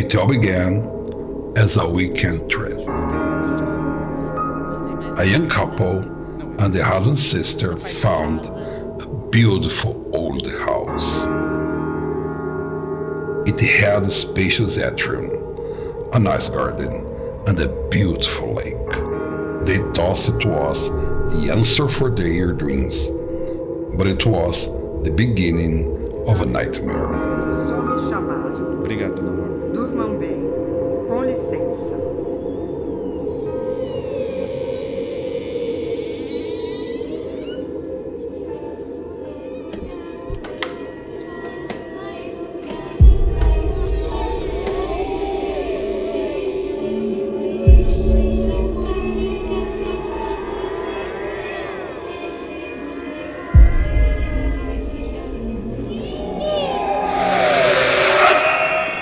It all began as a weekend trip. A young couple and their husband sister found a beautiful old house. It had a spacious atrium, a nice garden, and a beautiful lake. They thought it was the answer for their dreams, but it was the beginning of a nightmare.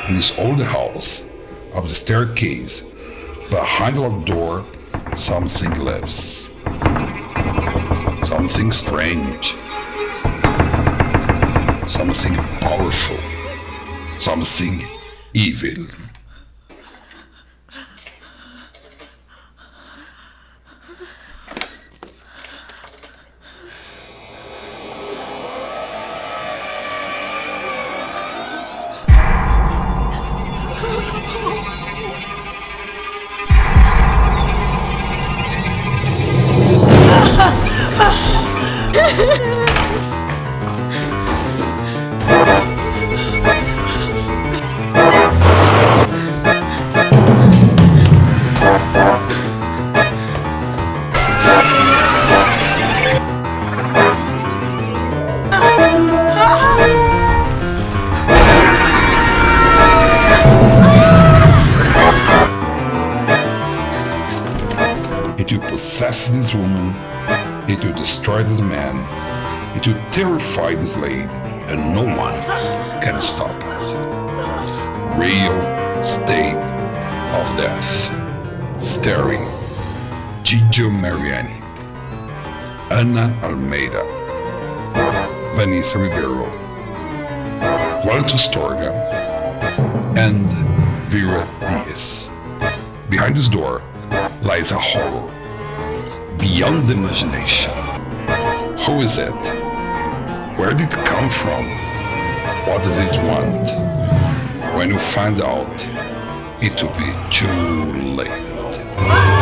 In this old house, up the staircase, behind locked door, something lives. Something strange. Something powerful. Something evil. Possess this woman. It will destroy this man. It will terrify this lady, and no one can stop it. Real State of Death. Starring Gigio Mariani, Ana Almeida, Vanessa Ribeiro, Walter Storga, and Vera Diaz. Behind this door lies a horror beyond imagination. Who is it? Where did it come from? What does it want? When you find out, it will be too late.